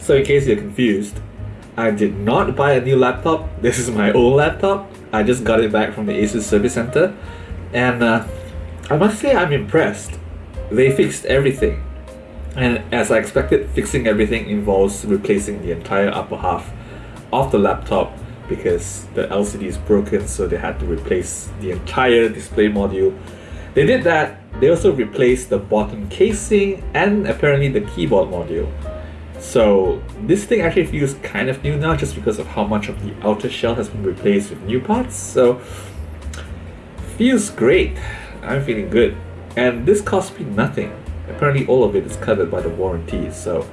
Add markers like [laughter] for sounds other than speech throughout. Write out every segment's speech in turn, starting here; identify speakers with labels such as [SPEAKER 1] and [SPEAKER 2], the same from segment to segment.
[SPEAKER 1] So in case you're confused, I did not buy a new laptop. [laughs] This is my old laptop. I just got it back from the Asus Service Center, and uh, I must say I'm impressed. They fixed everything, and as I expected, fixing everything involves replacing the entire upper half of the laptop because the LCD is broken, so they had to replace the entire display module. They did that. They also replaced the bottom casing and apparently the keyboard module. So this thing actually feels kind of new now just because of how much of the outer shell has been replaced with new parts. So feels great. I'm feeling good. And this cost me nothing. Apparently all of it is covered by the warranty. So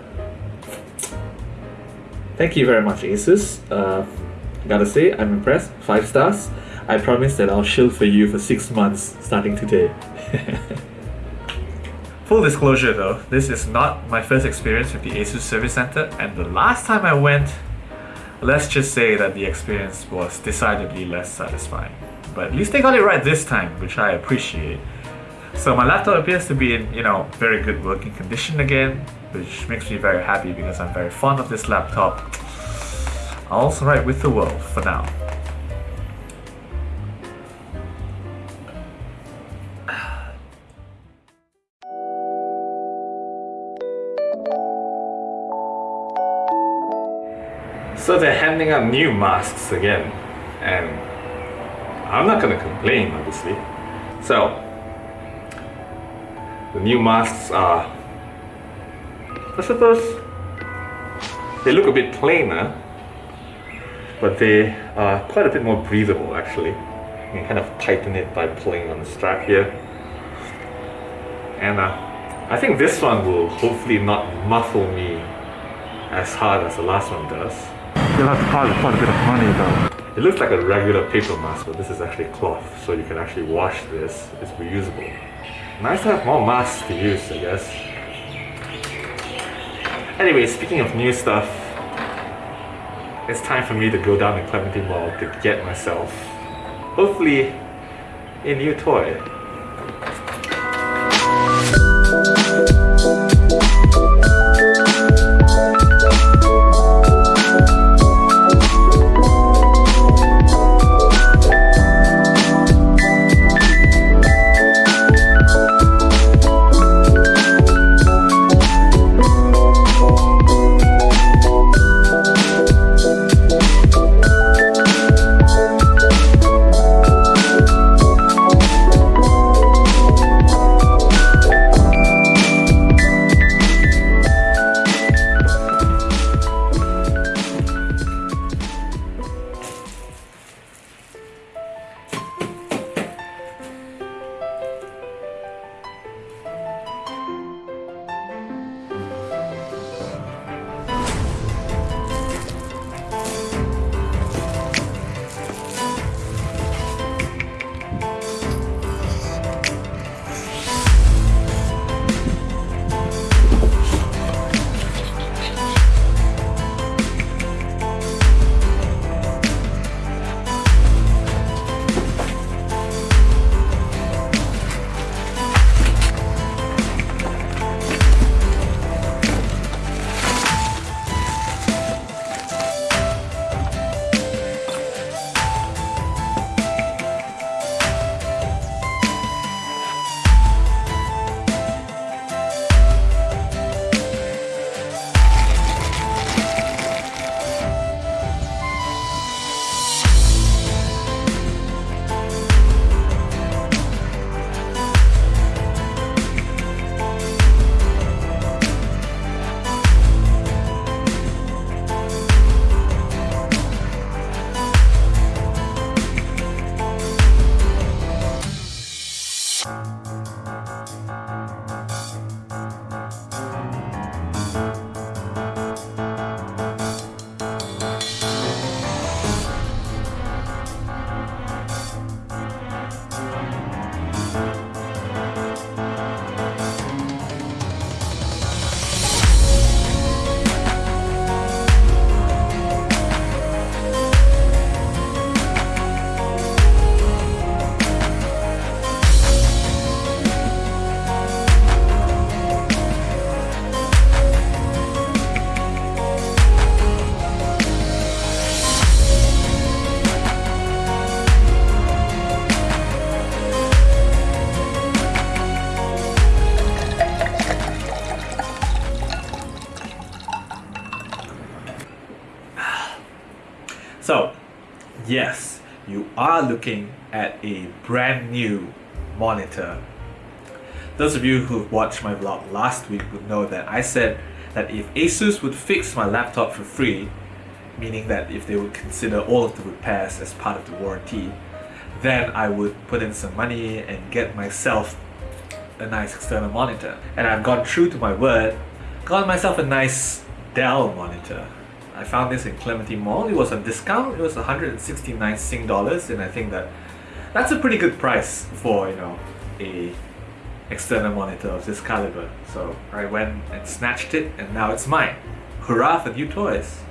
[SPEAKER 1] thank you very much Asus. Uh, gotta say I'm impressed. Five stars. I promise that I'll shield for you for six months starting today. [laughs] Full disclosure though, this is not my first experience with the ASUS Service Center and the last time I went, let's just say that the experience was decidedly less satisfying. But at least they got it right this time, which I appreciate. So my laptop appears to be in, you know, very good working condition again, which makes me very happy because I'm very fond of this laptop. All's right with the world for now. So they're handing out new masks again, and I'm not gonna complain, obviously. So, the new masks are, I suppose, they look a bit plainer, but they are quite a bit more breathable actually. You can kind of tighten it by pulling on the strap here. And uh, I think this one will hopefully not muffle me as hard as the last one does.
[SPEAKER 2] You'll have to pay quite a bit of money though.
[SPEAKER 1] It looks like a regular paper mask, but this is actually cloth, so you can actually wash this. It's reusable. Nice to have more masks to use, I guess. Anyway, speaking of new stuff, it's time for me to go down to Clementi Mall to get myself, hopefully, a new toy. So, yes, you are looking at a brand new monitor. Those of you who watched my vlog last week would know that I said that if Asus would fix my laptop for free, meaning that if they would consider all of the repairs as part of the warranty, then I would put in some money and get myself a nice external monitor. And I've gone true to my word, got myself a nice Dell monitor. I found this in Clementi Mall. It was on discount. It was 169 Sing dollars, and I think that that's a pretty good price for you know a external monitor of this caliber. So I went and snatched it, and now it's mine. Hurrah for new toys!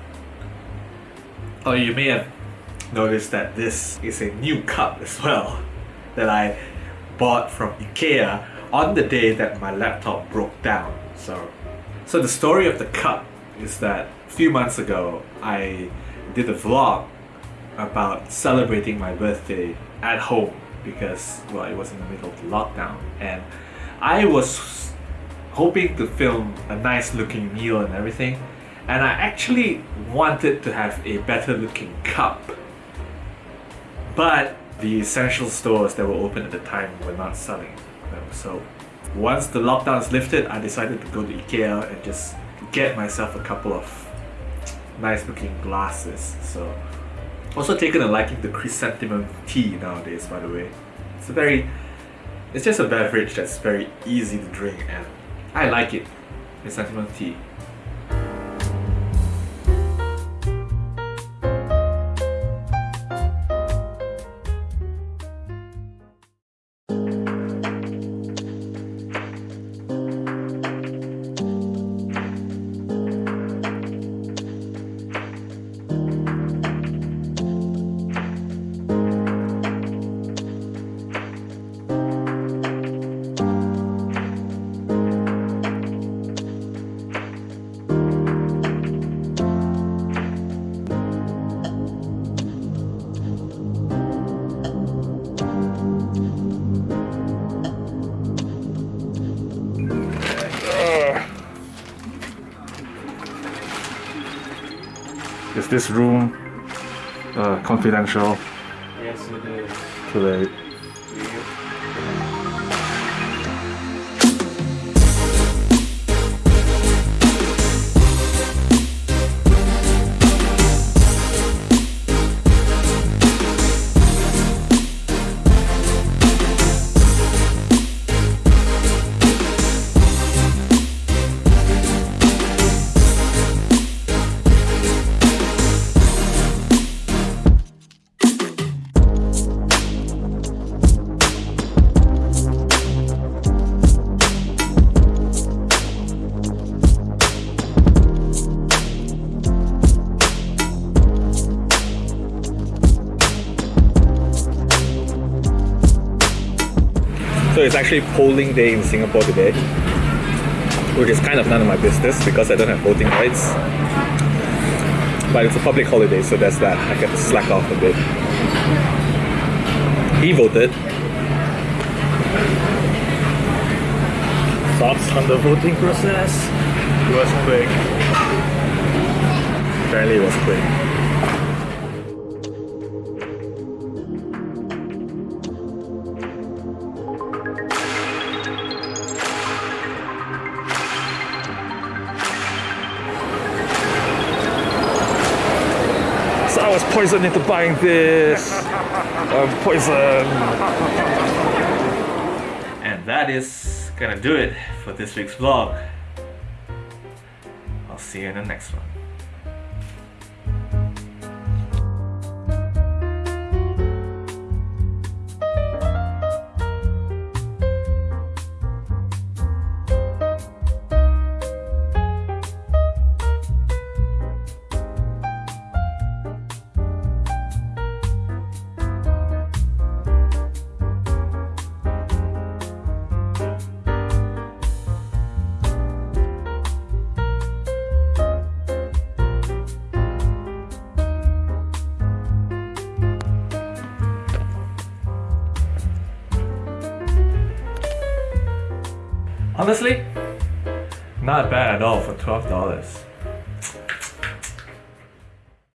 [SPEAKER 1] Oh, you may have noticed that this is a new cup as well [laughs] that I bought from IKEA on the day that my laptop broke down. So, so the story of the cup is that a few months ago I did a vlog about celebrating my birthday at home because well it was in the middle of the lockdown. And I was hoping to film a nice looking meal and everything. And I actually wanted to have a better looking cup. But the essential stores that were open at the time were not selling. Them so once the lockdown is lifted I decided to go to Ikea and just get myself a couple of nice looking glasses so. Also taken a liking to chrysanthemum tea nowadays by the way. It's a very it's just a beverage that's very easy to drink and I like it chrysanthemum tea
[SPEAKER 2] Is this room uh, confidential
[SPEAKER 1] yes it is
[SPEAKER 2] today?
[SPEAKER 1] It's actually polling day in Singapore today, which is kind of none of my business because I don't have voting rights. But it's a public holiday, so that's that. I can slack off a bit. He voted. Thoughts on the voting process? It was quick. Apparently, it was quick.
[SPEAKER 2] Was poisoned into buying this. Um, I'm poisoned.
[SPEAKER 1] And that is gonna do it for this week's vlog. I'll see you in the next one. Honestly, not bad at all for twelve dollars.